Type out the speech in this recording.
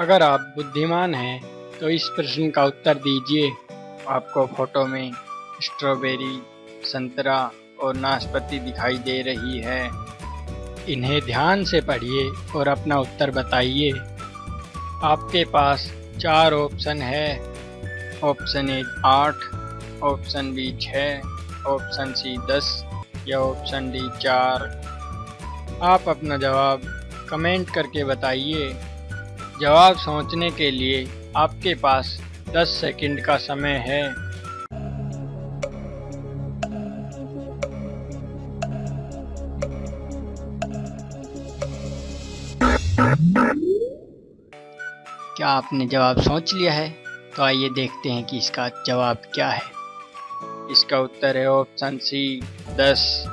अगर आप बुद्धिमान हैं तो इस प्रश्न का उत्तर दीजिए। आपको फ़ोटो में स्ट्रॉबेरी, संतरा और नाशपाती दिखाई दे रही है। इन्हें ध्यान से पढ़िए और अपना उत्तर बताइए। आपके पास चार ऑप्शन है। ऑप्शन ए आठ, ऑप्शन बी छः ऑप्शन सी दस या ऑप्शन डी चार। आप अपना जवाब कमेंट करके बताइए। जवाब सोचने के लिए आपके पास 10 सेकंड का समय है। क्या आपने जवाब सोच लिया है? तो आइए देखते हैं कि इसका जवाब क्या है। इसका उत्तर है ऑप्शन सी 10